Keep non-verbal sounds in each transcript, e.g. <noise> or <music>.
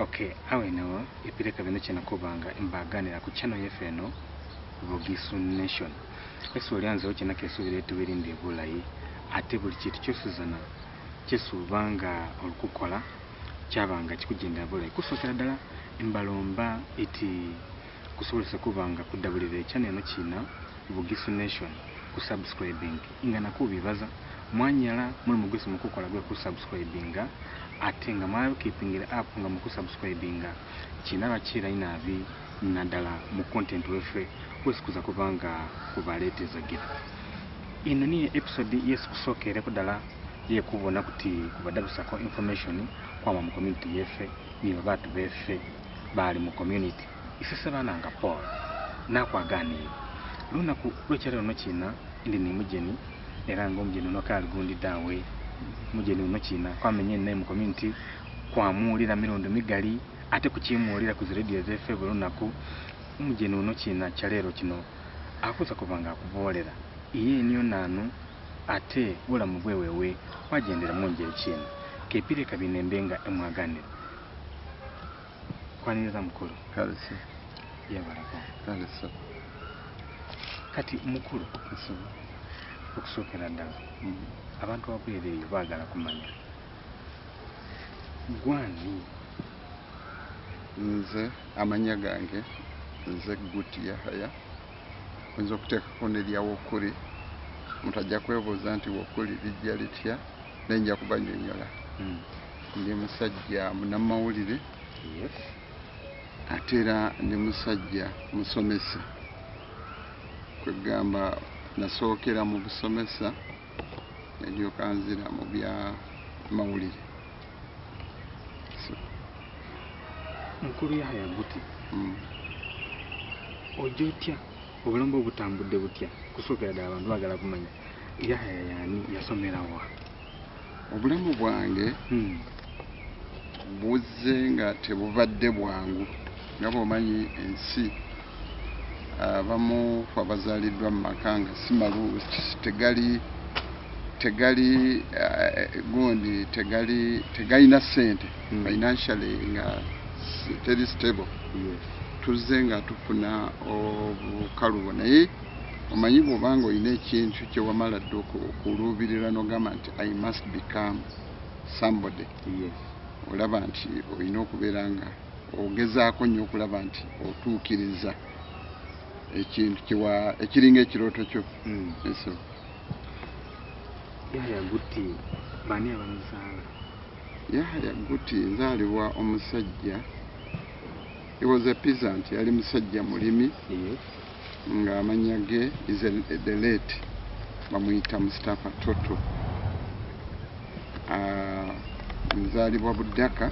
okay awo eno epireka bino kyenakubanga mbaganira ku channel yaffe eno bugisu nation. Esi olyanzewo kyenako esuubira etubirinde bulayi. Ate buli kintu kyosuzana kyesuuba nga olikukola kyabanga kikugendera bulayi. Kusookera ddala mbalomba iti kusobozesa kuba nga kudabulira ekyana eno kina bugisu nation kusubscribing nga nakubibaza mwanyala muli mugesi mukukola gwe kusubscribinga ate nga mwakipingira app nga mukusubscribinga kinaba kirai naabi naddala mu content weffe wesikuza kubanga nga kubaleeteza gifu ino niyo episode yesikusookereko ddala yekubona kuti kubadabusako information kwama mu community yeffe nibo baatu beffe bali mu community. Isese bananga paul nakwaganiire lunaku lwekyalero no kina ndi ni mujeni era nga omujeni uno kaali gundi daawe mujeni uno kina kwamenye naye mu community kwamuwulira mirundi migali ate kukimuwulira ku ziradio zeffe buli lunaku. Omujeni uno kina kyaleero kino akuza kuba nga akuboolera. Iye niyo naanu ate bulamu bwewewe wagendera munjeri kino kepire kabinembe nga emwaganira. Kwaniriza mukulu? Kalese yabalako kalese kati mukulu okusookera ddala abantu ababwere eyo baagala kumanya. Gwani? Nze amanya gange nze guti yahaya oyinza okuteekako neryawokuli omuntu ajja kwebuuza nti wokuli lijja litya? Naye nja kubanyonyola Mm. ndi musajja munamawulire yes. Ate era ndi musajja musomesa. Kwegamba nasookera mu busomesa neryoka nzira mu bya mawulire mukulu yahaya guti mm. ojja otya obulamu bwe butambudde butya kusookera ddala abantu baagala kumanya yahaya yaani yasomerawa obulamu bwange Mm. buzze nga tebubadde bwangu. Nga bwomanyi ensi abamu fe abazaaliddwa mu maka nga si malu tegali tegali eh, gundi tegali tegalina ssente Mm. financially nga teri stable. Tuzze nga tufuna obukalubo naye omanyi bw'obanga olina ekintu kyewamala dde oku- okuluubirira n'ogamba nti i must become somebody. Olaba nti olina okubeera nga ogezaako nnyo okulaba nti otuukiriza ekintu ekiringa ekirooto kyo. Mm. eso yahaya guti baani abamuzaala yahaya guti nzaalibwa omusajja. He was a peasant. Yali musajja mulimi. Yes. Ng'amanya ge is a, the late. Bamuyita mustapha toto. Ah, nzaalibwa buddaka.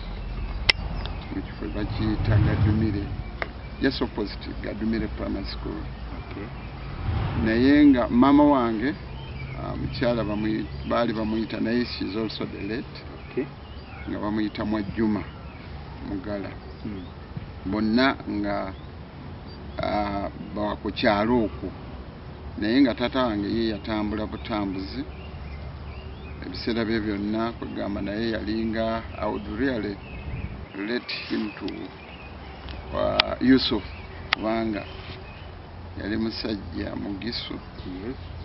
Mu kifo bakiyita gadumire. Just opposite. Gadumire primary school. Naye nga maama wange mukyala bamuyi- baali bamuyita naye she is also the late. Okay. Nga bamuyita mwajjuma mugala. Mm. bonna nga ah, ba ku kyalo okwo. Naye nga taata wange ye yatambula butambuzi. Ebiseera bye byonna kwegamba naye yalinga I would really relate him to uh, Yusuf kubanga. Yali musajja mugisu. Yes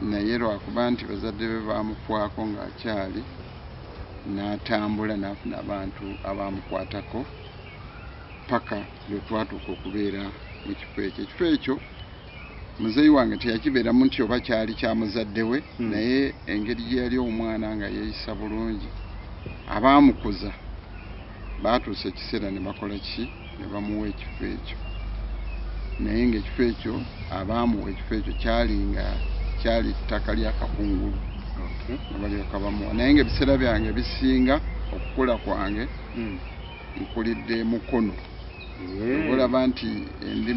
naye lwakuba nti bazadde be baamukwako ng'akyali n'atambula n'afuna abantu abaamukwatako paka lwe twatuuka okubeera mu kifo ekyo. Ekifo ekyo muzeeyi wange teyakibeeramu nti oba kyali kya muzadde we Mm. naye engeri gye yali omwana nga yeeyisa bulungi. Abaamukuza baatuusa ekiseera ne bakola ki? Ne bamuwa ekifo ekyo. Naye ng'ekifo ekyo abaamuwa ekifo ekyo kyali nga kyali ttaka lya kakungulu. Okay nga balyoka bamuwa naye ng'ebiseera byange bisinga okukula kwange Mm. nkulidde mukono Yeah. olaba nti ndi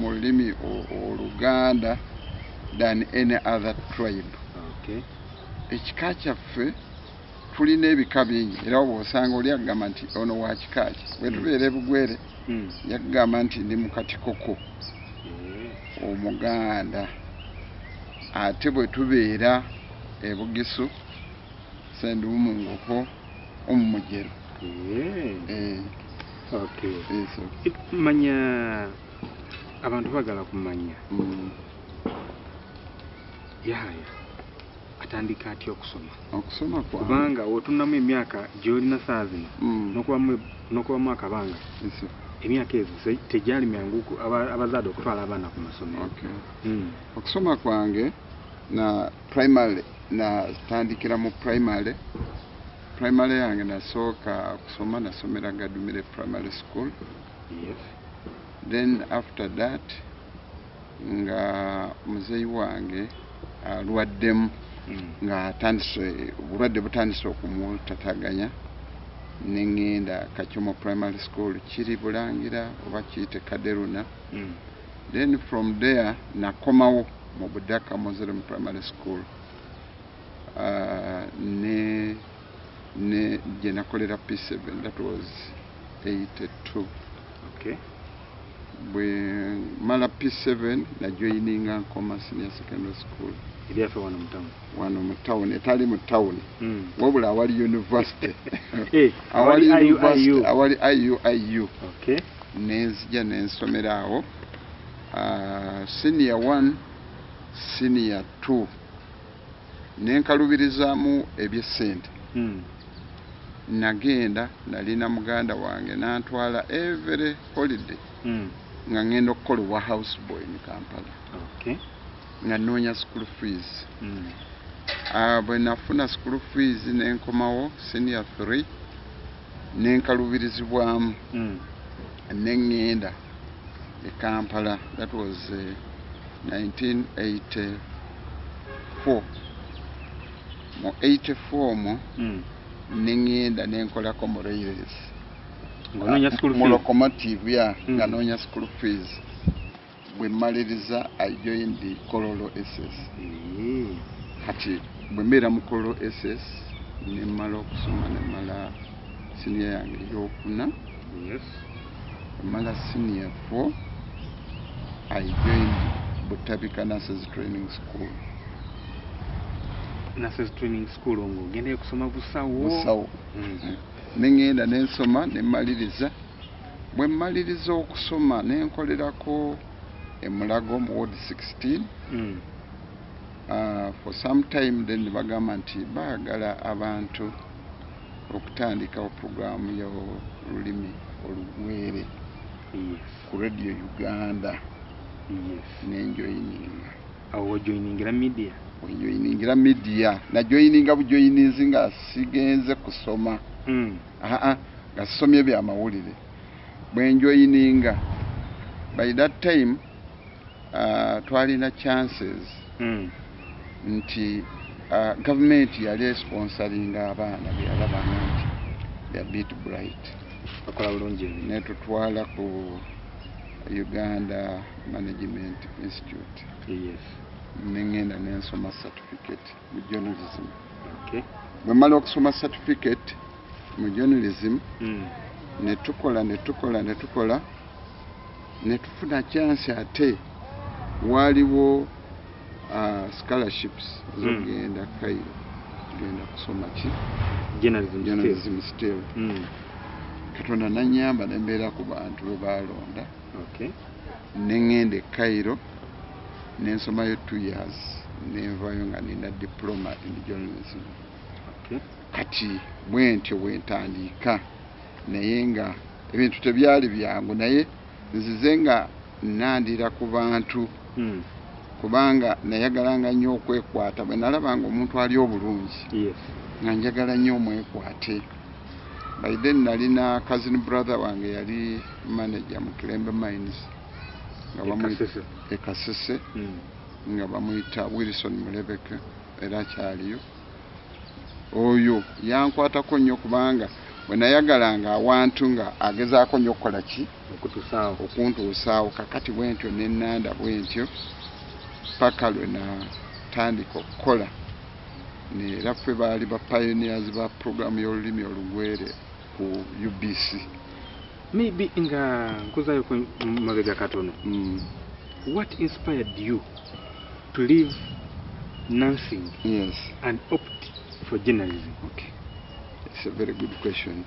mu lulimi o- oluganda than any other tribe. Okay. Ekika kyaffe tulina ebika bingi. Era bw'osanga oli agamba nti ono wa kika ki? Bwe tubeera ebugwere yakugamba nti ndi mukatikoko. Omuganda ate bwe tubeera ebugisu sendiwumungoko omumugero Yeah. Eh, okay yes, okay. It- manya abantu bagala kumanya Mm. yaya atandika atya okusoma okusoma kubanga wotunamu emyaka gyolina saa zino Mm. n'okubamu akabanga. Emyaka ezo tegyali myangu ku- aba- abazaade okutwala abaana ku masomero okay. Mm. okusoma kwange na primary natandikira mu primary primary yange nasooka kusoma nasomera gadumire primary school yes then after that nga muzeyi wange alwaddemu Mm. nga atandise obulwadde butandise neŋŋenda kachomo primary school kiri bulangira oba kiyite kaderuna. Mm. then from there nakomawo mu budaka muslim primary school. Uh, ne ne gye nakolera p7 that was 82 okay bwe mala p7 najoyininga nkoma senior secondary school. Eryaffe wano mutamu wano mu town etali mu town. Mm. wabula awali university. <laughs> Eh, awali awali university IU. awali iu iu okay nenzija nensomera awo. Uh, senior 1 senior 2 nenkalubirizaamu ebyesente Mm. nagenda nalina muganda wange nantwala every holiday. Mm. Nga ngenda okukola owa house boy mu kampala okay nga noonya school fees Mm. uh, bwe nafuna school fees nenkomawo senior 3 nenkalubirizibwamu Mm. neŋŋenda e kampala that was uh, 1984 mu 84 mu Mm. neŋŋenda nenkolako mu railways ng'onoonya school fees. locomotive ya Mm. nga noonya school fees. Bwe mmaliriza i joined the kololo ss Eh. kati bwe mbeera mu kololo ss nemmala okusoma nemmala siniya yange eyokuna. Mala senior 4 i joined butabika nurses training school. Nurses training school ng'ogendayo kusoma busawo musawo Mm. neŋŋenda nensoma nemmaliriza bwe mmaliriza okusoma nenkolerako emulago mu ward 16 Mm. uh, for some time then bagamba nti baagala abantu okutandikawo puroguramu y'olulimi olugwere ku radio uganda. Yes. Nenjoyininga awo wajoiningira media? Wenjoyiningira midiya najoyininga bujoyininzi nga sigenze kusoma nga sisomye byamawulire bwenjoyininga by that time uh, twalina chances Mm. nti uh, gavumenti yali esponsalinga abaana byalabanga nti they're bit bright. Bakola bulungi netutwala ku uganda management institute. Yes. Neŋŋenda nensoma certificate mu journalism. Okay. Bwe mala okusoma certificate mu journalism Mm. netukola netukola netukola netufuna chance ate waaliwo uh, scholarships zogenda kairo tugenda kusoma ki? Journalism journalism still. Mm. katonda nanyamba nembeera ku bantu be balonda okay. Neŋŋenda e kairo nensomayo two years nenvayo nga nina diploma in journalism kati bwentyo bwentandiika naye nga ebintu tebyali byangu naye nzize nga nandira ku bantu Mm. kubanga nayagalanga nnyo okwekwata bwe nalabanga omuntu ali obulungi nga njagala nnyo omwekwate then nalina cousin brother wange yali manager mu kilembe mines Ekasese. ekasese Mm. nga bamuyita wilson mulebeke era akyaliyo oyo yankwatako nnyo kubanga bwe nayagalanga awantu nga agezaako nnyo okukola ki? Okuntuusaawo. Kakati bwentyo nenanda bwentyo paka lwe natandika okukola. Era ffe baali ba pioneers ba programu y'olulimi olugwere ku ubc maybe nga nkuzayo ku mabega katono. Mm. what inspired you to leave nursing yes. and opt for journalism. Okay. It's a very good question.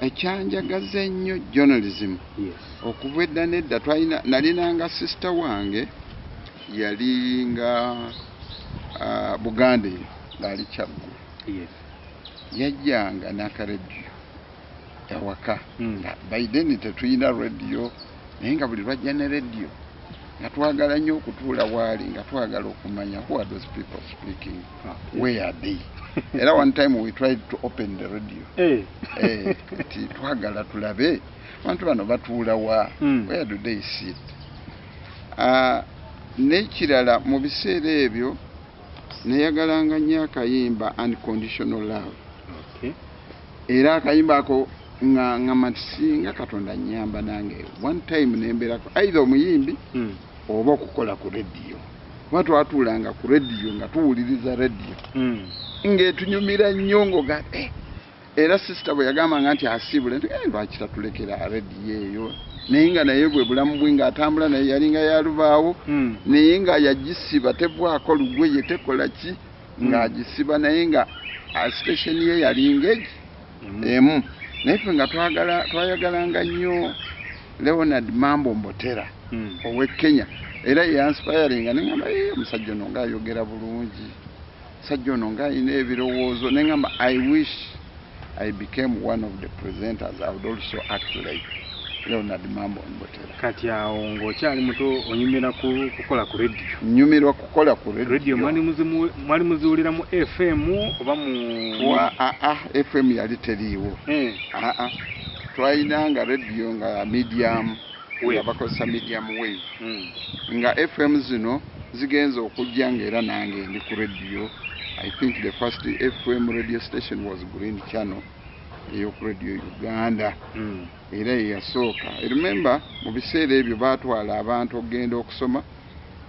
Ekyanjagaza ennyo journalism. Yes. Okuva edda nedda twalina nalinanga sisita wange yali nga ah, buganda eyo ngaali kyaggulu yes. Yajjanga n'akarediyo ewaka. Nga by then tetulina rediyo naye nga buli lwajja ne rediyo nga twagala nnyo okutuula waali nga twagala okumanya who are those people speaking Okay. where are they <laughs> era one time we tried to open the radio Eh. Eh, nti twagala tulabe abantu bano batuula wa Mm. where do they sit Ah, n'ekirala mu biseera ebyo neyagalanga nnyo akayimba unconditional love okay era akayimba ako nga ngamba nti singa katonda nyamba nange one time nembeerako either omuyimbi Mm. Oba okukola ku rediyo. Kuba twatuulanga ku rediyo nga tuwuliriza rediyo. Mm. ng'etunyumira nnyo ngoga eh, era sisita bwe yagambanga nti asiibule "Eh, lwaki tatulekera rediyo eyo? Naye nga naye bwe bulamu bwe ng'atambula naye yalinga yalubaawo Mm. naye nga yagisiba tebwako lugweye tekola ki? Ng'agisiba naye nga ah, station ye yalinga egi emu. Naye ffe nga twayagalanga nnyo leonard mambo mbotera Mm. ow'e kenya. Era yansipayaringa neŋamba "Eh, omusajja ono ngaayogera bulungi. Omusajja ono ng'alina ebirowoozo neŋamba i wish i became one of the presenters i would also act like leonard mambo mbotera. Kati awo ng'okyali muto onyumira ku kukola ku rediyo nyumirwa kukola ku rediyo mwali muzimu- mwali muziwulira mu fm oba mu aa fm yali teriiwo. Eh. aa twalinanga rediyo nga medium Wave. nga bakozesa medium wave Mm. nga fm zino zigenza okujja ngaera nange ndi ku rediyo i think the first fm radio station was green channel eyoku radio uganda Mm. era yeyasooka remember mu biseera ebyo batwala abantu okugenda okusoma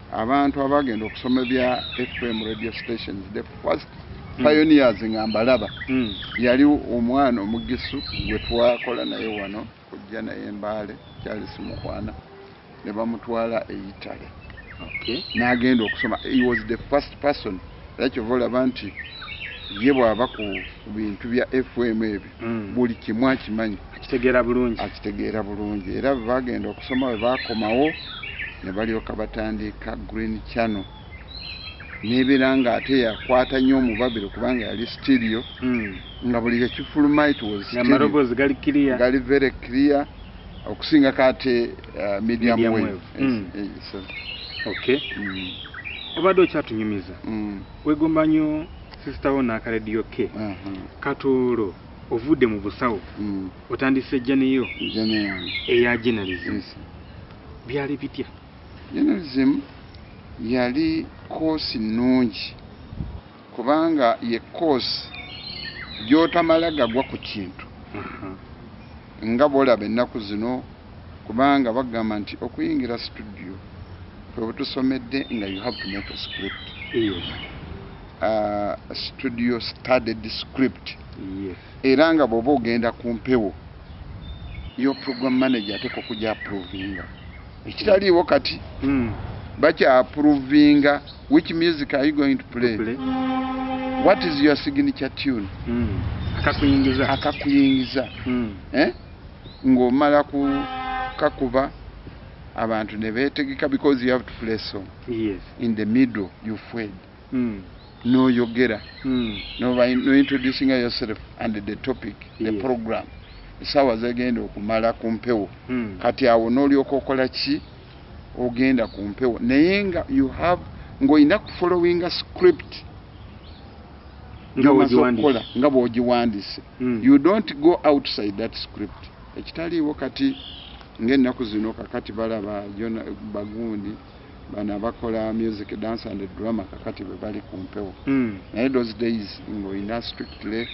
abantu abagenda okusoma bya fm radio stations the first. Pioneers nga mbalaba Mm. yali omwana omugisu gwe twakola naye wano kujja naye mbaale kyali simukwana ne bamutwala eyitale okay. N'agenda okusoma. He was the first person era kyova olaba nti ye bw'aba ku bintu bya fm ebyo Mm. buli kimu akimanyi. Akitegeera bulungi. Akitegeera bulungi. Era bagenda okusoma bwe bakomawo ne balyoka batandika green channel nebeera nga ate yakwata nnyo omubabiro kubanga yali stereo Mm. nga buli ekifuluma it was amaloboozi gali kiriya gali very clear okusingako ate uh, medium, wave, Mm. so, okay. Mm, obadde okyatunyumiza. Wegomba nnyo sisitawo n'akarediyo ke aha, katoolo ovudde mu busawo. Otandise journalism, eya yes. byali bitya? Journalism yali koosi nnungi kubanga ye koosi gy'otamala gagwa ku kintu. Aha. nga bwolaba ennaku zino kubanga bagamba nti okuyingira studio kwe butusomedde nga you have to make a script. Uh, studio studied script. Era nga bw'oba ogenda ku mpewo yo program manager ateeka okujja approvinga ekitaliiwo kati Mm. Bakya approvinga which music are you going to play Play. what is your signature tune Mm. akakuyingiza akakuyingiza Mm. eh? ng'omala ku kakuba abantu ne beetegeka because you have to play song yes in the middle you fed Mm. n'oyogera Mm. no, by, no introducing yourself and the topic the Yes. program essaawa zegenda okumala ku mpewo Mm. kati awo n'olyoka okola ki ogenda ku mpewo naye nga you have ng'olina kufollowinga script nga gy'omaze wegiwandiise. okukola nga bw'ogiwandiise Mm. you don't go outside that script ekitaliiwo kati ng'ennaku zino kakati balaba Jona- bagundi bano abakola music dance and drama kakati bwe bali ku mpewo Mm. naye those days ng'olina strictly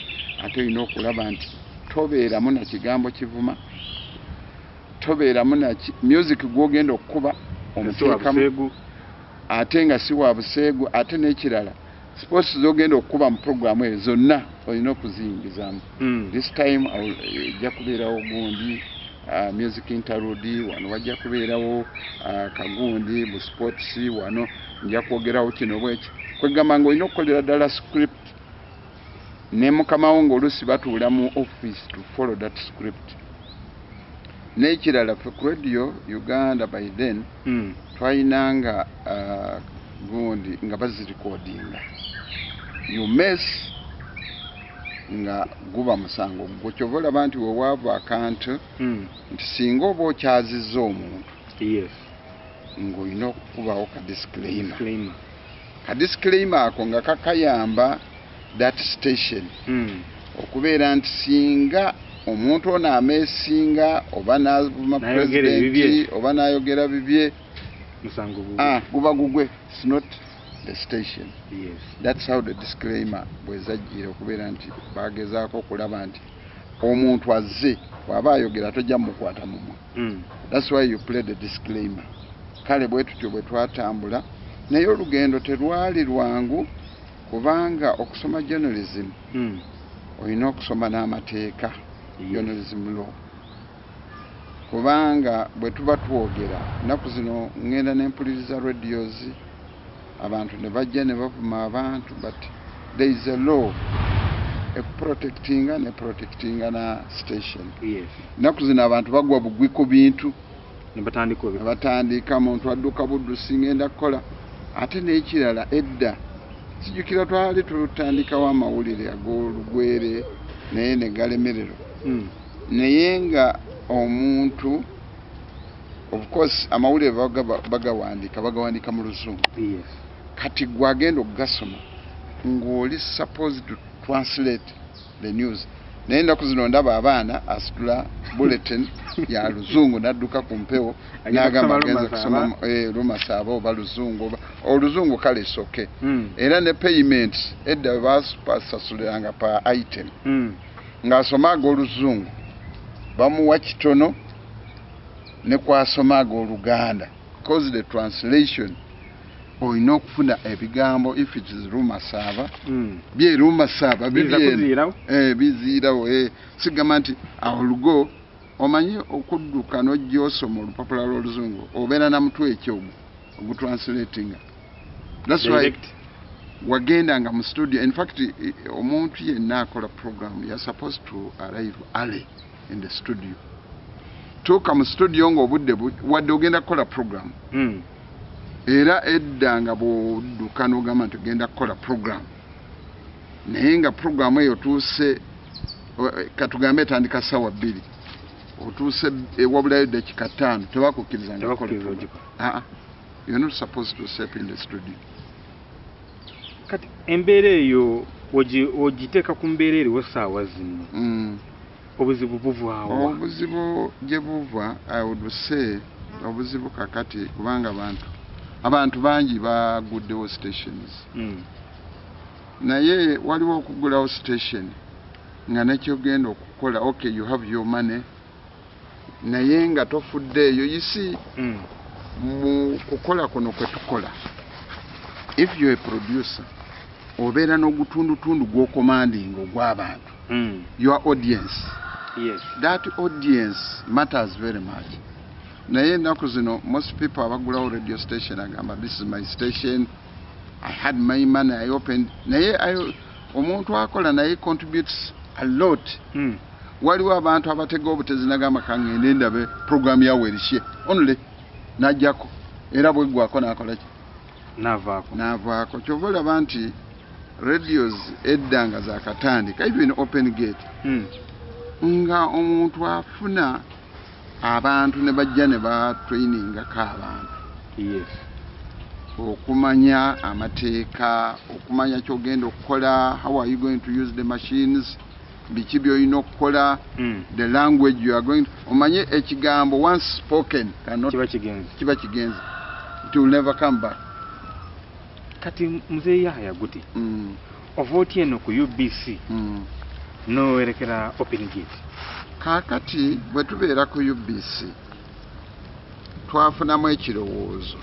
ate olina okulaba nti tobeeramu na kigambo kivuma tobeeramu na music gw'ogenda okukuba omuteekamu buseegu. ate nga si wa buseegu ate n'ekirala. Sports z'ogenda okukuba mu programu eyo zonna olina okuziyingizamu Mm. this time ejja kubeerawo gundi uh, music interlude wano wajja kubeerawo uh, kagundi bu sports wano nja kwogerawo kino bweki. Kwegamba nga olina okukolera ddala script ne mukamawo ng'oluusi batuula mu office to follow that script n'ekirala ffe ku radio uganda by then Mm. twalinanga uh, gundi nga bazirikodinga you mess nga guba musango gwe kyova olaba nti wewaava akantu Mm. nti singa oba okyazizza omuntu yes ng'olina okukubawo ka disclaimer disclaimer ka disclaimer ako nga kakayamba that station Mm. okubeera nti singa omuntu ono ameesinga oba n'avuma pulezidenti oba n'ayogera bibye ah, guba gugwe. Its not the station. Yes. Thats how the disclaimer bwezajjire okubeera nti bagezaako okulaba nti omuntu azze bw'aba ayogera tojja mukwata mumwa Mm. thats why you play the disclaimer. Kale bwe tutyo bwe twatambula naye olugendo terwali lwangu kubanga okusoma journalism Mm. olina okusoma n'amateeka Law kubanga bwe tuba twogera nnaku zino ŋŋenda n'empuliriza radios abantu ne bajja ne bavuma abantu but there is a law ekuprotectinga ne protectinga na station. Nnaku zino abantu bagwa bugwi ku bintu. Batandika muntu adduka buddusi ngenda kukola. Ate n'ekirala edda. Sijjukira twali tutandikawo amawulire ag'olugwere naye ne galemererwa. Mm. Naye nga omuntu of course amawulire baga- bagawandiika bagawandiika mu luzungu. Kati gwe agenda okugasoma ng'oli supposed to translate the news. Naye ennaku zino ndaba abaana asitula bulletin <laughs> ya luzungu n'adduka ku mpewo n'agamba agenza kusoma Lumasaaba. eh, lumasaaba oba luzungu oba oluzungu kale soke Mm. era ne payment edda bwe basasuliranga pa item Ng'asoma ag'oluzungu bamuwa kitono ne kwasoma ag'oluganda because the translation olina okufuna ebigambo if it is biza bibyeno kuziirawo eh, biziirawo eh. sigamba nti awo lugo omanyi okudduka n'ojja osoma olupapula lw'oluzungu obeera na mutwe ogwo ogutranslatinga thats why direct wagendanga mu studio. In fact omuntu yenna akola program ya supposed to arrive early in the studio. Tuuka mu studio ng'obudde bu- wadde ogenda kukola program. Mm. era edda nga bw'odduka n'ogamba nti ogenda kukola program. Naye nga program eyo otuuse o- katugambe etandika sawa bbiri. Otuuse ewabulayo dakika ttaano tebakukkiriza nga okola tebakkiriza program. ogikola Ah, ah. you're not supposed to step in the studio kati embeera eyo ogi- ogiteeka ku mbeera eriwo essaawa zino mm. obuzibu buvaawo obuzibu gye buva i would say obuzibu kakati kubanga abantu abantu bangi baguddewo stations Mm. naye waliwo okugulawo station nga nekyogenda okukola okay you have your money naye nga tofuddeeyo yisi Mm. mu kukola kuno kwe tukola if you a producer obeera n'ogutundutundu gw'okomandinga ogw'abantu. Mm. your audience. Yes. That audience matters very much. Naye ennaku zino most people abagulawo radio station agamba this is my station. I had my money i opened. Naye I- omuntu akola naye contributes a lot. Mm. waliwo abantu abatega obutezi nagamba kangende ndabe program yawe erishye only najjako era bweggwako nakolaki navaako. Navaako. Kyova olaba nti radios edda nga zakatandika even open gate. Mm. nga omuntu afuna abantu ne bajja ne batrainingako abantu. Yes. Okumanya amateeka okumanya kyogenda okukola how are you going to use the machines biki byolina okukola Mm. the language you are going omanye ekigambo once spoken kiba kigenze. It will never come back kati mzee yahaya guti mm, ovoti eno ku ubc mm. nowerekera open gate kaakati bwe tubeera ku ubc twafunamu ekirowoozo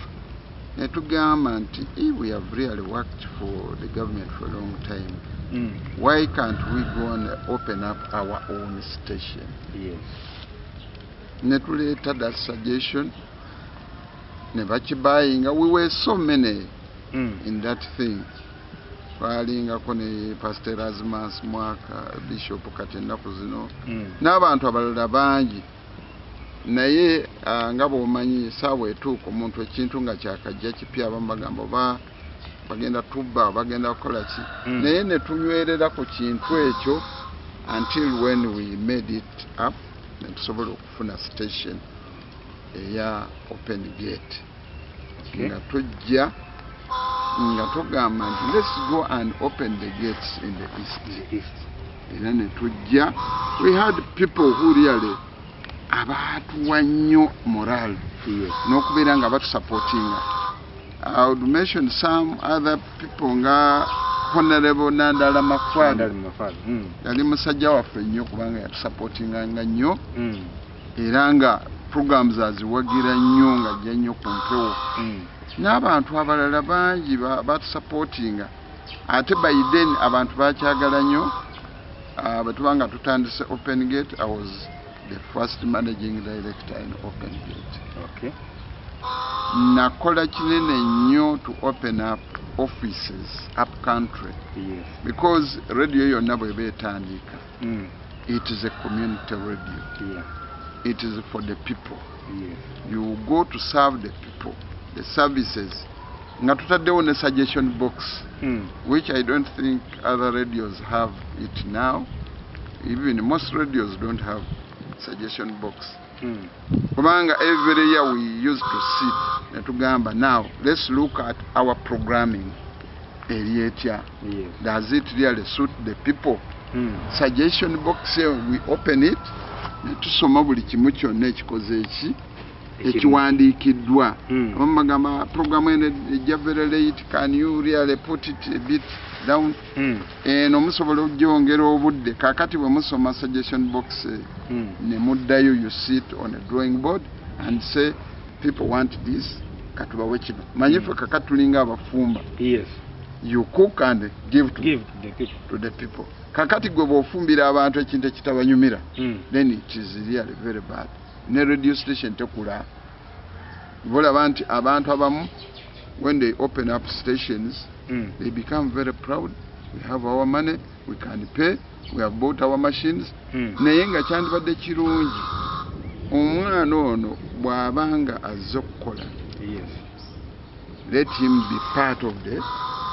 ne tugamba nti if we have really worked for the government for a long time Mm. why can't we go and open up our own station yes ne tuleeta that suggestion ne bakibayinga we were so many. In that thing twalingako ne pastor erasmus mwaka bishop kati ennaku zino Mm. n'abantu abalala bangi naye ah, nga bwomanyi saawa etuuka omuntu ekintu nga kyakajja kipya abamu bagamba oba bagenda tubba bagenda kukola ki Mm. naye ne tunywerera ku kintu ekyo until when we made it up ne tusobola okufuna station eya open gate Okay. nga tujja nga tugamba nti let's go and open the gates in the east. Era ne tujja we had people who really abaatuwa nnyo moral. N'okubeera nga batusupportinga I would mention some other people nga honorable nandala makwadi Ndali mu mafaaza. Mm. yali musajja waffe nnyo kubanga yatusupportinganga nnyo. Mm. era nga programs aziwagira nnyo nga ajja nnyo ku mpewo. Mm. N'abantu abalala bangi batusapootinga ate by then abantu bakyagala nnyo Ah, bwe tuba nga tutandise open gate i was the first managing director in open gate Okay. nakola kinene nnyo to open up offices up country Yes. because radio yonna bweba etandika Mm. it is a community radio Yeah. it is for the people Yes. you go to serve the people the services nga tutaddewo ne suggestion box Mm. which I don't think other radios have it now. Even most radios don't have suggestion box. Mm. Kubanga every year we used to sit ne tugamba now let's look at our programming eri etya. Yes. Does it really suit the people? Mm. Suggestion box we open it ne tusoma buli kimu kyonna ekikoze eki ekiwandiikiddwa. Mm. abamu bagamba programu eno ejja very late can you really put it a bit down? Mm. eno musobola okugyongera obudde. Kakati bwe musoma suggestion box eh, Mm. ne muddayo you sit on a drawing board and say people want this katubawe kino. Manyi ffe kakati tulinga abafumba you cook and give to, Give the people. to the people. Kakati gwe bw'ofumbira abantu ekintu ekitabanyumira Mm. then it is really very bad ne radio station tekula bolaba nti abantu abamu when they open up stations Mm. they become very proud we have our money we can pay we have bought our machines Mm. naye nga kyandibadde kirungi omwana ono bw'abanga azze okukola Yes. let him be part of the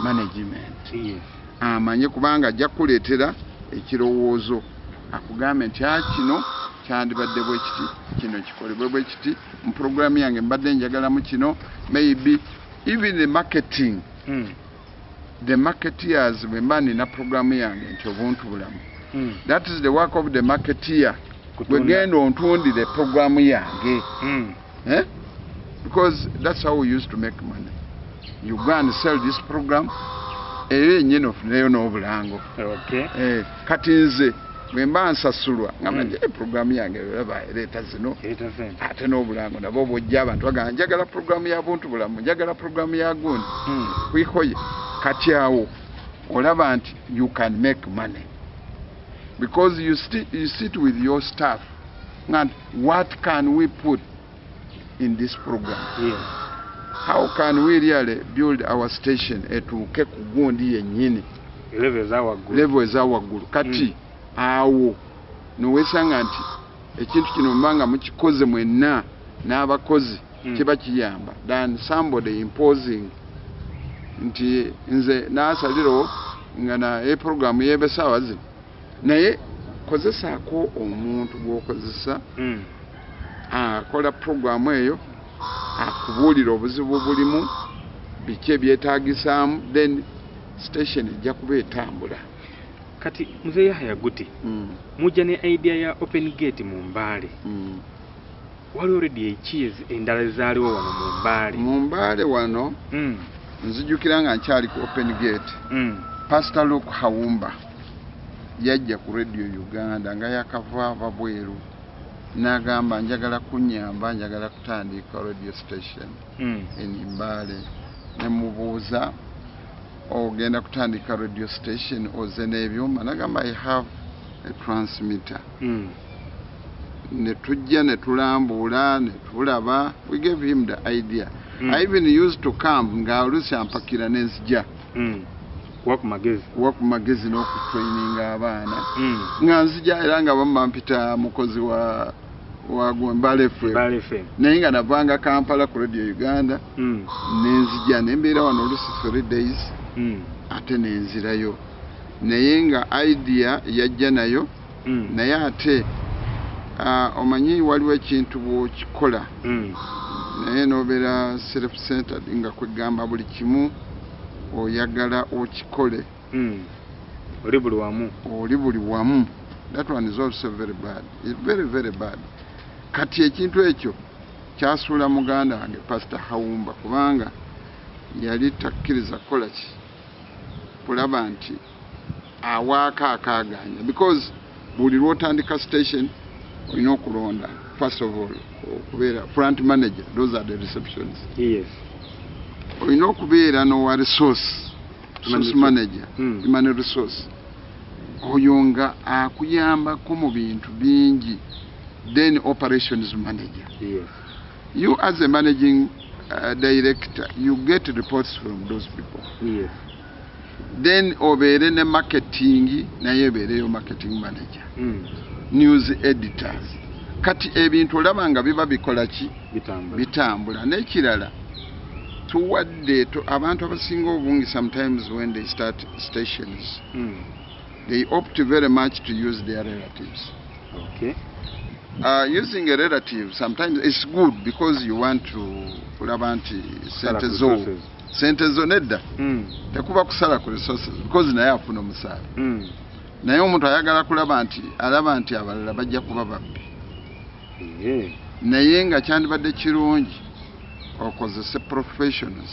management Yes. amanye kubanga ajja kukuleetera ekirowoozo akugambe nti a kino kyandibadde bwe kiti kino kikolebwe bwe kiti mu puroguramu yange mbadde njagalamu kino maybe even the marketing Mm. the marketeers bwe mba nina puroguramu yange nti obuntu bulamu Mm. that is the work of the marketeer wegenda ontundire puroguramu yange Mm. eh? because that's how we used to make money you go and sell this program era yennyini ofuneyo n'obulango. Eh, kati nze bwe mba nsasulwa ngamba Mm. nti "Eh, puroguramu yange olaba ereeta zino ate n'obulango nabo bwojja abantu bagamba njagala puroguramu ya buntu bulamu njagala puroguramu ya gundi Mm. kwikoye kati awo olaba nti you can make money because you, sti- you sit with your staff and what can we put in this program Yes. how can we really build our station etuuke ku gundi yennyini Level za waggulu. level eza waggulu kati awo nowesanga nti ekintu kino mubanga mukikoze mwenna n'abakozi Mm. kiba kiyamba than somebody imposing nti nze naasalirawo nga naye programu yebe saawa zino naye kozesaako omuntu gw'okozesa Mm. akola programu eyo akubuulira obuzibu bulimu biki ebyetaagisaamu then station ejja kuba etambula Kati mzee Yahya Guti mm. mujja ne idea ya open gate mu Mbale. mm. Waliwo radio eki ezi- endala ezaaliwo wano mu Mbale. mu mbaale wano Mm. nzijukira nga nkyali ku open gate Mm. pastor luke hawumba yajja ku radio uganda nga yakavaava bweru n'agamba njagala kunyamba njagala kutandika radio station Mm. in mbaale nemubuuza ogenda kutandika radio station oze n'ebyuma nagamba i have a transmitter Mm. ne tujja ne tulambuula ne tulaba we gave him the idea Mm. i even used to come nga oluusi ampakira n'enzija Mm. kuwa ku magezi kuwa ku magezi n'okutraininga abaana Mm. nga nzija era nga bamma mpita mukozi wa wa Gwembale FM Bale FM naye nga navanga Kampala ku Radio Uganda Mm. nenzija nembeera wano olusi three days. Ate nenzirayo. Naye nga idea yajja nayo Mm. naye ate ah, omanyi waliwo ekintu bwokikola. Mm. naye nobeera self centered nga kwegamba buli kimu oyagala okikole. Mm. oli buli wamu? Oli buli wamu. That one is also very bad. It's very very bad. Kati ekintu ekyo kyasuula muganda wange pastor hawumba kubanga yali takkiriza kukola ki kulaba nti awaako akaaganya because buli lwotandika station olina okulonda first of all okubeera front manager those are the receptions yes. Olina okubeera n'owa resource resource manager hmm. human resource oyo nga akuyambako mu bintu bingi then operations manager. Yes. You as a managing uh, director you get reports from those people. Yes then obere ne marketing naye ebeereyo marketing manager. Mm. news editors. Kati ebintu olaba nga biba bikola ki? Bitambula. Bitambula. N'ekirala tuwadde to- abantu abasinga obungi sometimes when they start stations Mm. they opt very much to use their relatives. Okay. Uh, using a relative sometimes it's good because you want to kulaba nti sente zo. Sente zo nedda Mm. tekuba kusala ku resources because naye afuna omusaala Mm. naye omuntu ayagala kulaba nti alaba nti abalala bajja kuba babbi Yeah. naye nga kyandibadde kirungi okozese professionals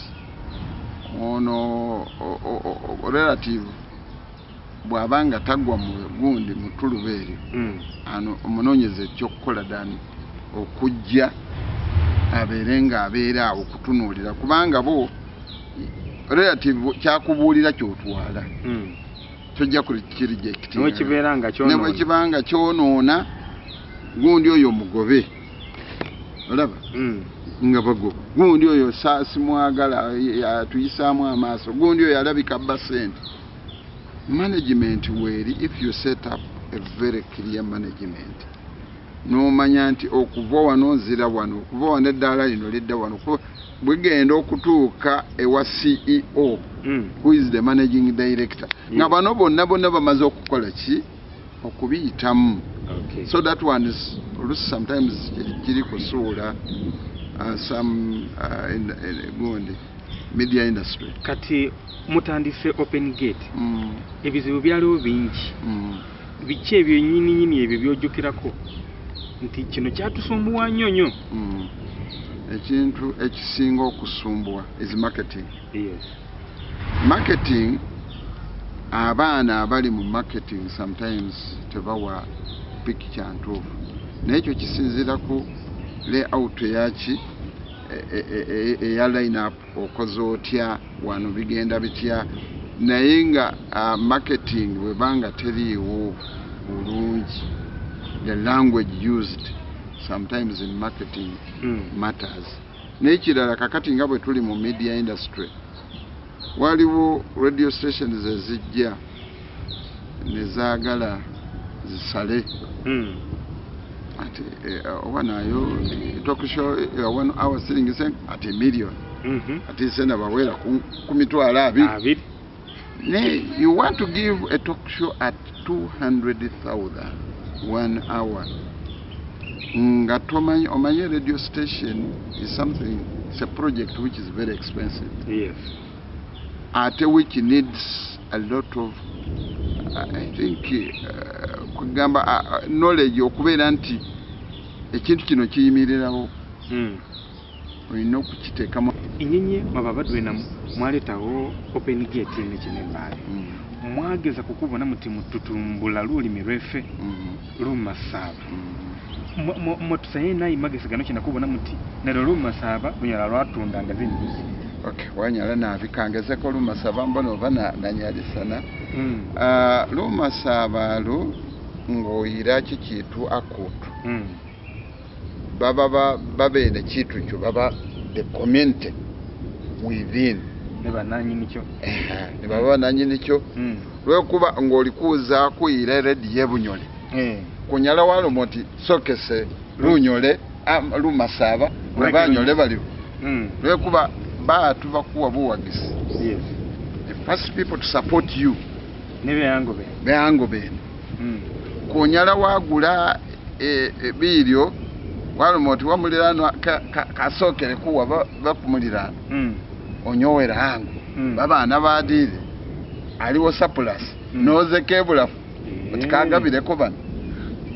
ono relative bw'aba nga tagwa mu gundi mu tuluba eryo Mm. ano omunoonyeze ekyokukola dani okujja abeere nga abeera awo kutunuulira kubanga bo relative kyakubuulira kyotwala Mm. tojja kukirijekiti Niwe kibeera nga ne kyonoona. gundi oyo omugobe olaba Mm. nga bagoba gundi oyo simwagala atuyisaamu amaaso gundi oyo alabika bba sente management weeri if you set up a very clear management n'omanya nti okuva wano nzira wano okuva wano eddaala lino lidda wano bwegenda okutuuka ewa ceo Mm. who is the managing director nga Yes. bano bonna bonna bamaze okukola ki okubiyitamu Okay. so that one is olusi sometimes kiri- kusuula uh, some uh, gundi media industry kati mutandise open gate mm, ebizibu byaliwo bingi mm. biki ebyo nyini nyini ebyo byojjukirako nti kino kyatusumbuwa nnyo nnyo Mm. Ekintu ekisinga okusumbuwa is marketing. Yes. Marketing abaana abali mu marketing sometimes tebawa picture ntuufu naye ekyo kisinziira ku layout eyaki e- e- e- eya line up okoze otya wano bigenda bitya. Naye nga marketing bwebanga teriiwo bulungi. The language used sometimes in marketing Mm. matters n'ekirala kakati nga bwe tuli mu media industry waliwo radio stations ezijja ne zaagala zisale Mm. ati eh, oba nayo tokisho one hour saying ati million Mhm. ati sena bawera ku ku mitwalo abiri abiri ne you want to give a talk show at 200,000 one hour nga tomanyi omanyi radio station is something it's a project which is very expensive. Yes. Ate which needs a lot of uh, i think uh, kugamba uh, knowledge okubeera nti ekintu kino kiyimirirawo Mm. olina okukiteekamu. Inyenye mababadwe na mwaletawo open gate nekinembaale Mm, mwageza kukubona muti mututumbula lulimi lwefe mm, lumasaba mm. mwetusaye nayi magezi gano kinakubona muti nalwo lumasaba lunyala lwatundanga zinyizi okay wanyala nabikangezeko lumasaba mbona oba na- nanyalisana Mm. uh, lumasaba ng'oyira kikitu akutu Mm. baba ba- babeere kitu kyo baba the community within ne bannanyini kyo ne baba bananyini kyo Mm. lwekuba ng'oli kuuza kuyira erediyo ebunyole Eh. Kunyala waluma oti sokese lunyole am- lumasaba Right. banyole baliwo Mm. lwekuba baatu bakuwa buwagisi. Yes. The first people to support you. Ne byango be beango bene. Mm. kunyala wagula e- ebiiryo waluma oti wamuliraano ka- ka- kasokere kuwa ba- bakumuliraano Mm. onyowera hangu. Babaana badiire aliwo sapulasi nozeka ebulafu Eh. oti kagabireko bano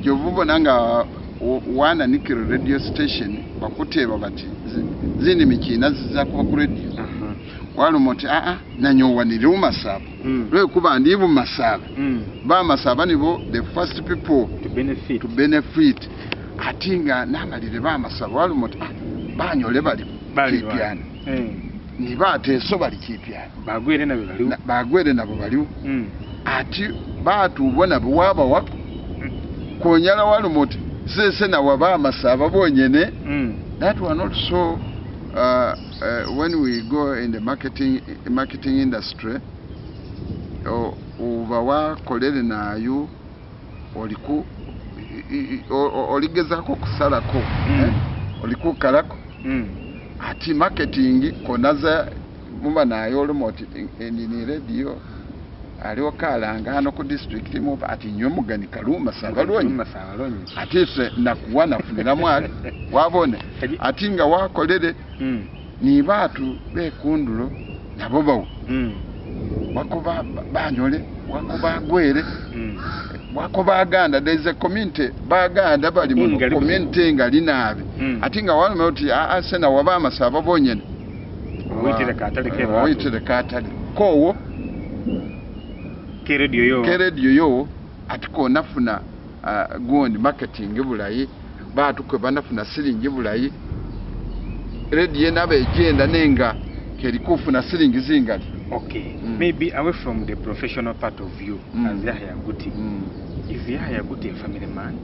gyova obona nga w- wananikiro radio station bakuteeba bati zi- zindi mikiina ziza kuba ku radio. Aha. waluma oti aa nanyowanire mumasaba Mm. lwekuba ndi mumasaba Mm. bamasaba nibo the first people to benefit. to benefit. Ati nga namalire bamasaba waluma oti "Ah, banyole bali Bali kipyana wa- Eh. nibateeso bali kipyana bagwire nabyo baliwo. Na- bagwere nabo baliwo. Mm. ati baatuubwo nabo wabawa kuonyala waluma oti sese nawe bamasaba bonyene Mm. that one also uh, uh, when we go in the marketing marketing industry oba wakolere nayo oliku i- i- o- o- oligezako okusalako Mm. eh? olikukalako Mm. ati marketing konaza muba nayo oluma oti enini radio aliwo kalanga hano ku district mu ati nyomu mugani kaluma sabalonyi ati se nakuwa funira mwali. <laughs> Wabone. Ati nga wakolere Mm. ni baatu bekundulo nabo bawo Mm. wako ba- ba- banyole wako bagwere Mm. wako baganda there is a community. Baganda bali mu community nga linabe Mm. ati nga waluma oti aa sena waba amasaba bonyene Waitere katale ke baatu. waitere katale kowo ke radio yo. Atiko nafuna uh, gundi marketing bulayi baatu kwe banafuna silingi bulayi. Redio enaba ejenda nenga keri kufuna silingi zingali. Okay. Mm. maybe away from the professional part of you Mm. as Yahya Guti. Mm. is Yahya Guti a family man?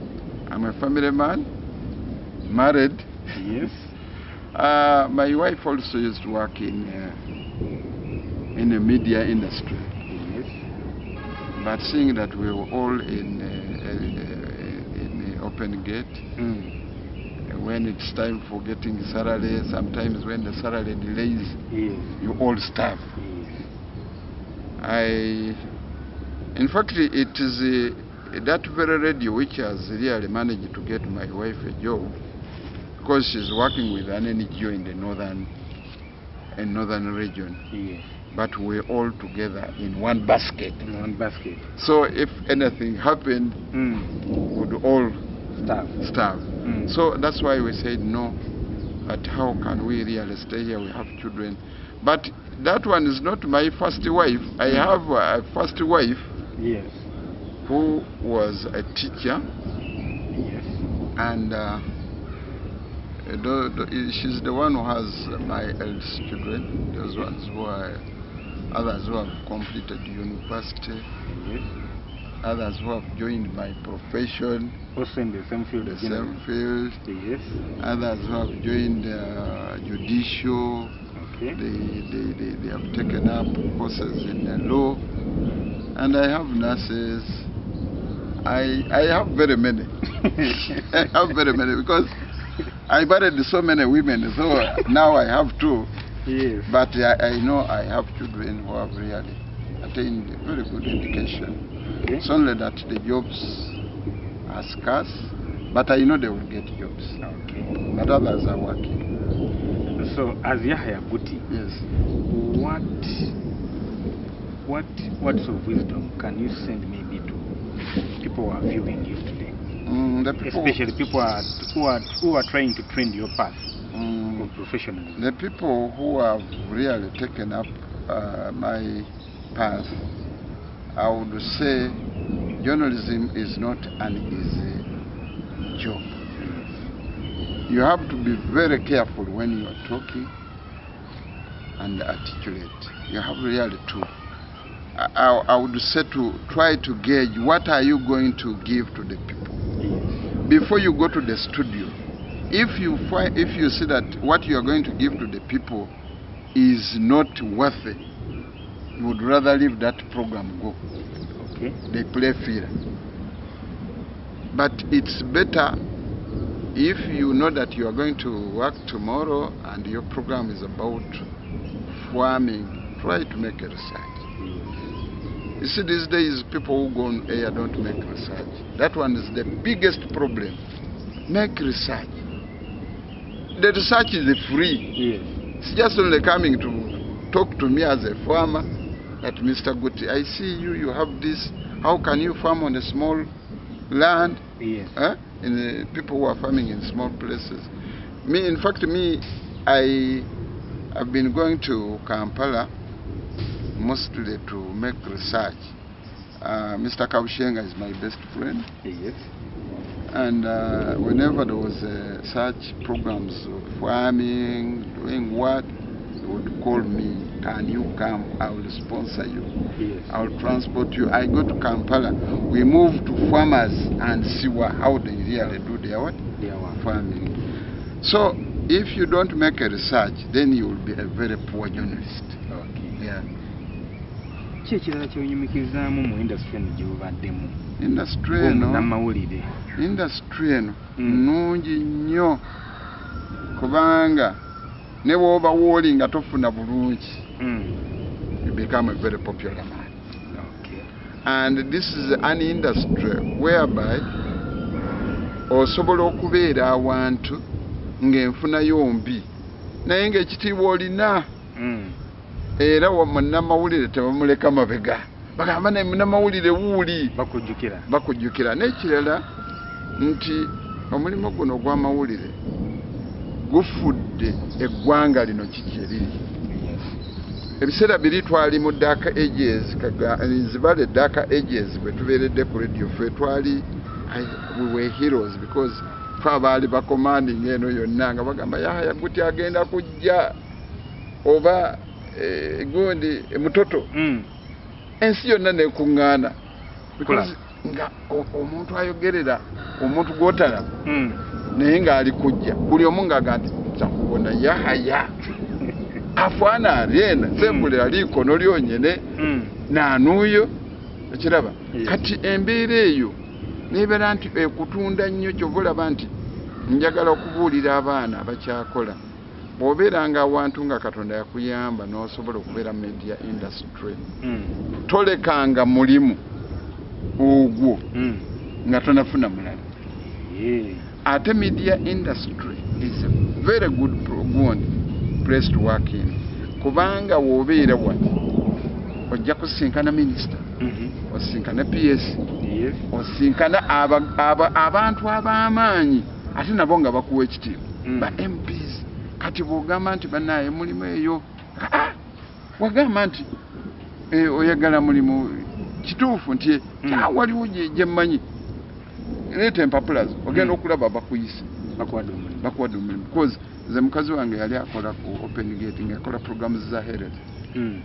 I'm a family man married. Yes. <laughs> Uh, my wife also used to work in uh, in the media industry but seeing that we were all in uh, uh, in uh, open gate mm. when it's time for getting salary, sometimes when the salary delays, yes you all starve. yes I, in fact, it is uh, that very radio which has really managed to get my wife a job because she's working with an NGO in the northern, in northern region. yes But we're all together in one basket. in one basket So if anything happened, mm. would all staff starve. mm. So that's why we said no. But how can we really stay here? We have children. But that one is not my first wife. I have a first wife yes who was a teacher, yes and uh, she's the one who has my eldest children. Those ones who are others who have completed university, yes others who have joined my profession, also in the same field the same field, yes others who have joined uh, judicial. okay They, they, they, they have taken up courses in the law. And I have nurses. I, I have very many. <laughs> I have very many because I married so many women. So now I have two. Yes But I, I know I have children who have really attained very good education. okay It's only that the jobs are scarce. But I know they will get jobs. okay But others are working. so as Yahya Guti Yes. what what words of wisdom can you send maybe to people who are viewing you today Mm, the people, especially people are, who are who are trying to trend your path Mm, of professionalism The people who have really taken up uh, my path, I would say journalism is not an easy job. You have to be very careful when you are talking and articulate. You have really to. I, I- I would say to try to gauge what are you going to give to the people before you go to the studio if you find if you see that what you are going to give to the people is not worthy, you would rather leave that program go. okay They play fair. But it's better if you know that you are going to work tomorrow and your program is about farming, try to make a research. You see, these days, people who go on air don't make research. That one is the biggest problem. Make research. The research is free. yes It's just only coming to talk to me as a farmer that Mr. Guti, I see you, you have this. How can you farm on a small land? yes Eh? In the, people who are farming in small places. Me, in fact, me, I have been going to Kampala mostly to make research. Uh, Mr. Kabushenga is my best friend, yes and uh, whenever there was uh, such programs of farming, doing what, they would call me, can you come? I will sponsor you. yes I will transport you. I go to Kampala. We move to farmers and see what, how they really do their what? their farming. So if you don't make a research, then you will be a very poor journalist. okay Yeah. Ki ekirala kyonyumikirizaamu mu industry eno gye bubaddemu Industry eno, namawulire industry eno Mm. nnungi nnyo kubanga ne bw'oba wooli nga tofuna bulungi you become a very popular man. and this is an industry whereby osobola okubeera awantu ng'enfunayo mbi naye ng'ekitiibwa olina Mm. Era munnamawulire tebamuleka mabega. Bagamba ne munnamawulire wuuli. Bakujjukira. N'ekirala nti omulimu guno ogw'amawulire gufudde eggwanga lino kiki eriri ebiseera biri twali mu daka ages nzibale daka ages bwe tubeeredde ku radio ffe twali we were heroes because fe abaali bacommanding eno yonna nga bagamba yahaya guti agenda kujja. Oba eh, gundi eh, mutoto. Mm. ensi yonna nekuŋŋaana. Nga omuntu ayogerera omuntu gwotalaba Mm. naye ng'ali kujja buli omu ng'aga nti nza kubona yahaya <laughs> afaana alyena sembulira liikono lyonyene Mm. naanuuyo ekiraba kati embeera eyo nebeera nti ekutunda nnyo kyova olaba nti njagala okubuulira abaana abakyakola bw'obeera nga awantu nga katonda yakuyamba n'osobola okubeera media industry Mm. tolekanga mulimu ogwo Mm. nga tonafuna mulala ate media industry is a very good good place to work in kubanga w'obeera wati ojja kusinkana minisita Mhm. osinkana ps osinkana aba- aba- abantu ab'amaanyi ate nabo nga bakuwa ekitiibwa Mm. ba mps kati bw'ogamba nti banaye mulimu eyo wagamba nti eh, oyagala mulimu kituufu nti Mm. ah, waliwo gye gye mmanyi leeta empapula zo ogenda Mm. okulaba bakuyise Bakuwadde omulimu. because nze mukazi wange yali akola ku open gate ngaakola programs za heret Mm.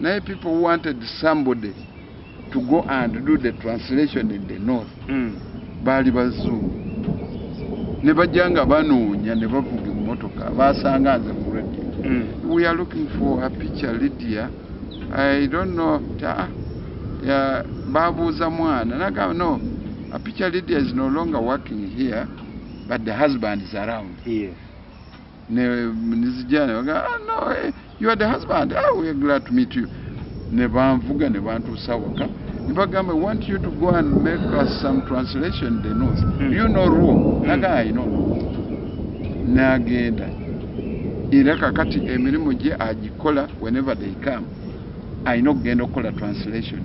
naye people wanted somebody to go and do the translation in the north baali bazungu ne bajja nga banoonya ne bavuga emmotoka basanga nze radio. Mm. we are looking for a picture lydia. I don't know ta, ya, babuuza mwana. Nagamba no a picture lydia is no longer working here but the husband is around. Yes. ne nizijja ne baga ah, no eh, you are the husband. Ah, we are glad to meet you. Ne banvuga ne bantuusa waka. Ne bagamba want you to go and make us some translation the north Mm. you know ruo Mm. naga i know n'agenda. Era kakati emirimu gye agikola whenever they come alina okugenda okukola translation.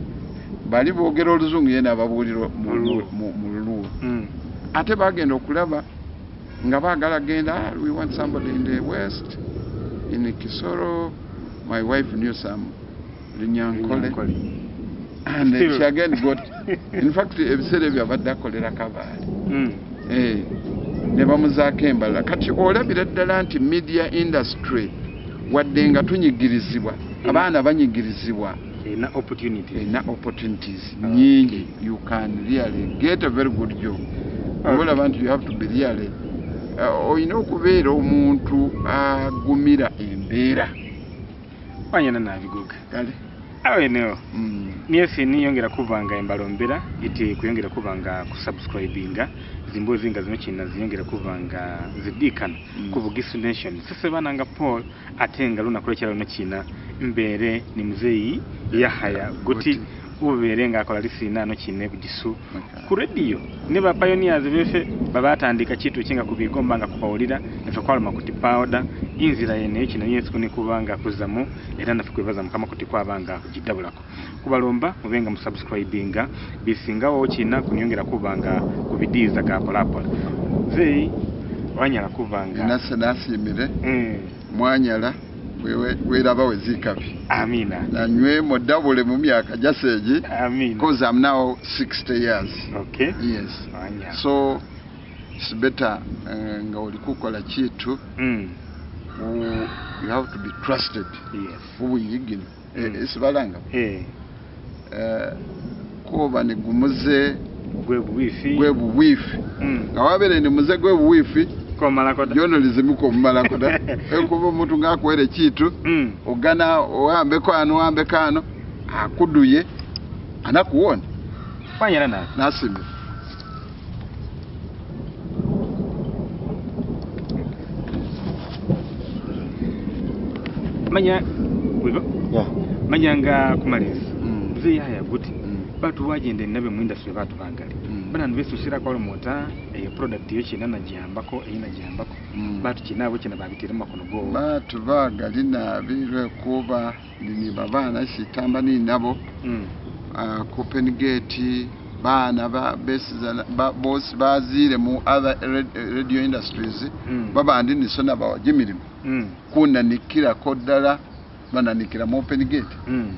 Bali boogera oluzungu ye nababuulira mu luluwo Mm. ate bagenda okulaba nga baagala genda "Ah, we want somebody in the west in kisoro my wife knew some linyankole. Nkole. and she again got <laughs> in fact ebiseera ebyo abadde akolera kabaali Mm. Eh, ne bamuzaako embalala kati olabira ddala nti media industry wadde nga tunyigirizibwa abaana banyigirizibwa Erina opportunity. erina opportunities Ah, nyingi. You can really get a very good job. Okay. olaba nti you have to be really uh, olina okubeera omuntu agumira embeera. Wanyana nabigoga kale awe no niyo fini yongera kuvanga imbarombera iti kuyongera kuvanga kusubscribinga zimbo zinga zino china ziyongera kuvanga zidikana mm. kuvuga isunation sese bananga Paul atenga runa kurekera no china mbere ni mzeyi yahaya goti, goti. Ubere nga akola lisinano kine bugisu ku rediyo. Ne ba pioneers befe babatandika kitu kinga kubigomba nga kupawulira efe kwaluma kuti powder. Inzira yene kino yesu ni kubanga kuzamu era nafe kwebaza mukama kuti kwabanga kugidabulako kubalomba mubenga musubscribinga bisingawo kina kunyongera kubanga kubidiza ga polapola. Zeyi wanyala kubanga nase nasimire mm, mwanyala wewe- weraba wezikabi amina nanywe modabule mu myaka jaseegi amina because i'm now 60 years. Okay. Yes. Anya. so it's better uh, nga oli kukola kitu mm, Uh, you have to be trusted. Yes. Ubuyigino Mm. esibalanga eh. Kuba nigumuze gwe buwifi. gwe buwifi. Mm, nga wabere ni muze gwe buwiifi komalako da journalism komumalako da <laughs> ekuba omuntu ngaakuwere kitu mm. ogana owambeko ano owambeko ano akuduye anakuwona wanyala nawe nasimira manya wigo Yeah. manya nga kumaliza Mm. mzee yaya guti Mm. batu wagenda nabe mu industry batu bangali Mm. Bana nbesushira kwa mota eh, product yo kina najambako eyi najambako Mm. batu kinabo china babitira makono go bantu bagali nabi lwekuba nini babaana ni ninabo mm. uh, copengate baana ba, ba, bosi baziire mu other radio industries Mm. babandi sona ba gimirimu mm. kunanikirako ddala bananikira mu open gate mm.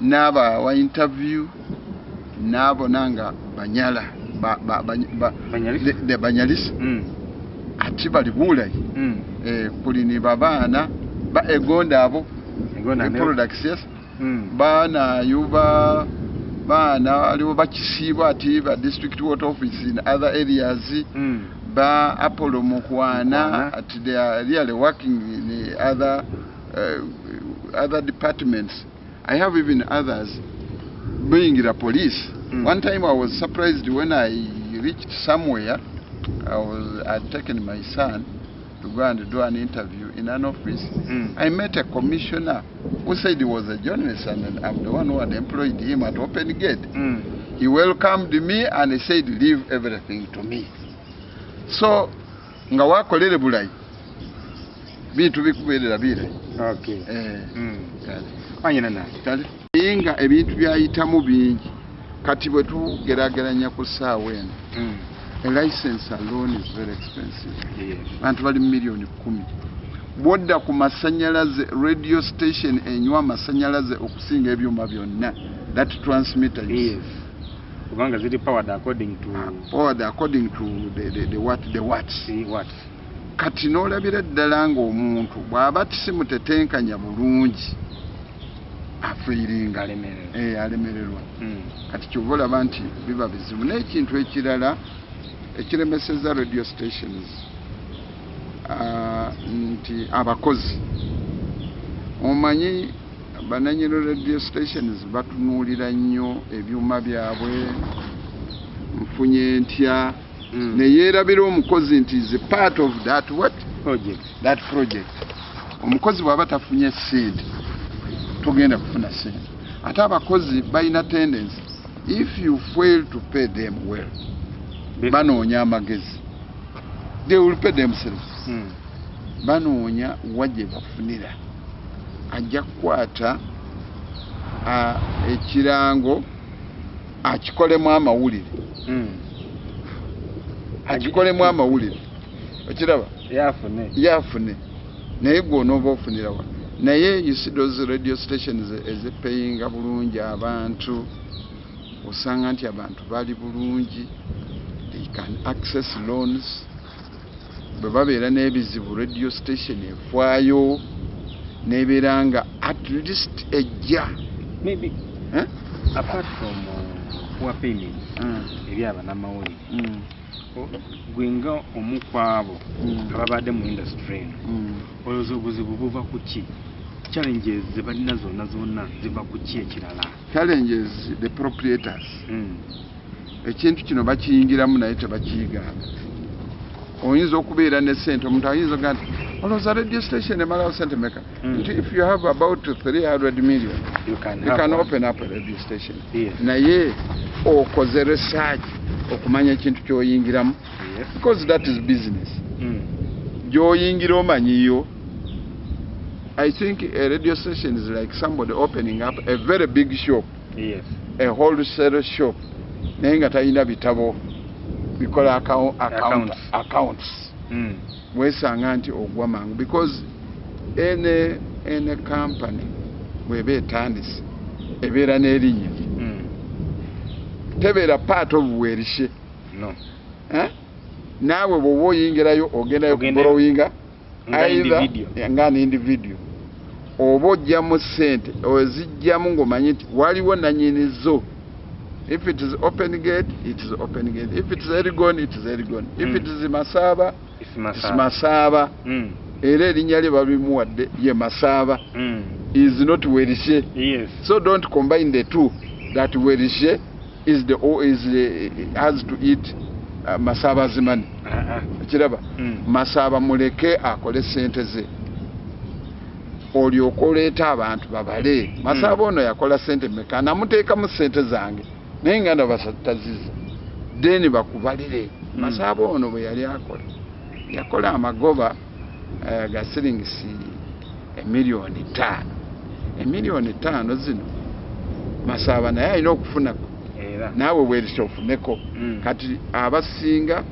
n'abawa interview n'abona nga banyala de, de banyalisa mm. ati bali bulayi mm. eh, kuli ni babaana ba egonda abo. Products yes mm. baanayo ba baana aliwo bakisiibwa ati ba district water office in other areas. Ba apollo Mukwana. ati they are really working in other uh, other departments. I have even others being the police Mm. one time i was surprised when i reached somewhere i was i'd taken my son to go and do an interview in an office mm. I met a commissioner who said he was a journalist and I'm the one who had employed him at Open Gate. mm. He welcomed me and he said, leave everything to me. So, nga wakolere bulayi bintu bikubeerera birayi okay eh, mm. kale wanyala na kale naye nga ebintu byayitamu bingi. Kati bwe tugerageranya ku ssaawa eno mm. a license alone is very expensive. Yes. abantu bali mu miliyoni kumi. Bwodda ku masanyalaze radio station enywa amasanyalaze okusinga ebyuma byonna that transmitter kubanga ziri powered according to see, powered according to the, the, the what the watts see what? Kati n'olabira ddala ng'omuntu bw'aba tisimutetenkanya bulungi afiiringa alemerera eh, alemererwa mm. kati kyova olaba nti biba bizibu. N'ekintu ekirala ekiremeseza radio stations ah, nti abakozi omanyi bananyini radio stations batunuulira nnyo ebyuma byabwe nfunye ntya mm. neyeerabira omukozi nti is part of that what? Project. That project. Omukozi bw'aba tafunye sente togenda kufuna sente ate abakozi balina tendency. If you fail to pay them well banoonya amagezi. They will pay themselves. Mm. banoonya wa gye bafunira. Ajja kukwata ekirango akikolemu amawulire. Mm. akikolemu amawulire. Okiraba? Yafune. Yafune. Naye gwonooba ofunirawa naye you see those radio stations ezipeyinga bulungi abantu osanga nti abantu bali bulungi. They can access loans. Bwe babeera n'ebizibu radio station efaayo nebeera nga at least ejja. Maybe Eh? apart from uh, poor payment Mm, ebyaba n'amawulire mm, gwenga omu kwabo Mm. ababadde mu industry eno olowooza obuzibu buva ku ki challenges ze balina zonna zonna ziva ku ki ekirala challenges the proprietors Mm. ekintu kino bakiyingiramu naye tebakiyigaana oyinza okubeera ne sente omuntu ayinza oga nti olowooza radio station emalawo sente meka Mm. nti if you have about 300 million you can, you can open up a radio station Yes. naye okoze research okumanya ekintu kyoyingiramu Yes. because that is business Mm. gy'oyingira omanyiyo i think a radio station is like somebody opening up a very big shop Yes. a wholesale shop naye nga talina bitabo bikola account, account, Accounts. accounts. Mm. weesanga nti ogwa mangu because ene ene company bweba etandise ebeera n'erinnya Mm. tebeera part of werishe No. eh? naawe bw'oba oyingirayo Ogendayo kuborowinga Nga individual oba ojjamu sente ozijjamu ng'omanyi nti waliwo nanyinizo if it is open gate it is open gate if it is erigon it is erigon if Mm. it is it is Masaba. masaaba Mm. era erinnya lye babimuwadde ye masaaba Mm. is not werishe Yes. so don't combine the two that werishe is the is uh, has to eat uh, masaaba's money Ah, ah. kiraba Mm. masaaba muleke akole sente ze olyoka oleeta abantu babale masaaba ono yakola sente meka namuteekamu sente zange naye nga ndabataziza then bakubalire Mm. masaaba ono bwe yali akola yakola amagoba ga siringisi emiliyoni ttaano emiliyoni ttaano zino masaaba naye alina okufunako. Naawe weerisha ofuneko Mm. kati abasinga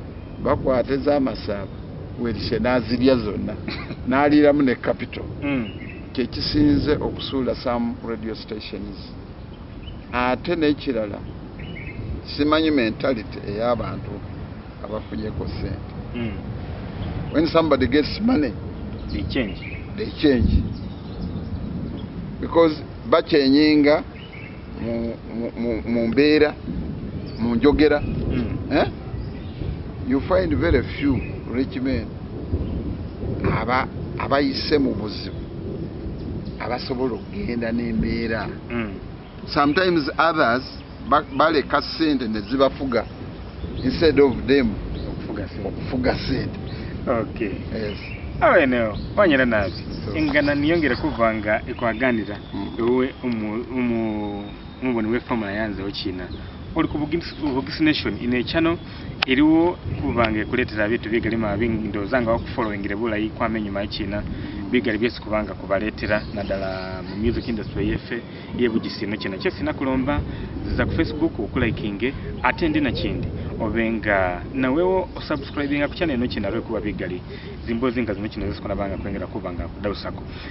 bakwata ez'amasaaba weerishe n'azirya zonna <laughs> n'aliiramu ne capital Mm. kyekisinze okusuula some radio stations ate n'ekirala simanyi mentality ey'abantu abafunyeko sente Mm. when somebody gets money They change. they change because bakyenyinga mu- mbeera mu njogera Mm. eh? you find very few rich men aba abayise mu buzibu abasobola okugenda n'embeera Mm. sometimes others ba- baleka sente ne zibafuga instead of them Okufuga sente. okufuga sente Okay. yes. awo eneo wanyera nabi So- engana niyongere kuvanga ekwaganira Mm. ewe omu- we wefamula yanzeho kina oli ku Bugis Bugis iriwo ino kuletera eriwo bigali ma ebintu bigali mabi ndowooza nga wakufollowingire bulayi kwama enyuma y'ekina bigali byesi kubanga kubaletera naddala mu music industry yeffe yebugisi ino kino kyesina kulomba ziza ku facebook okulayikinge ate ndi nakindi obe nga nawewo osubscribinga ku channel ino kino alwekuba bigali. Zimbozi nga zino kino banga kwengera kuba nga kudawusako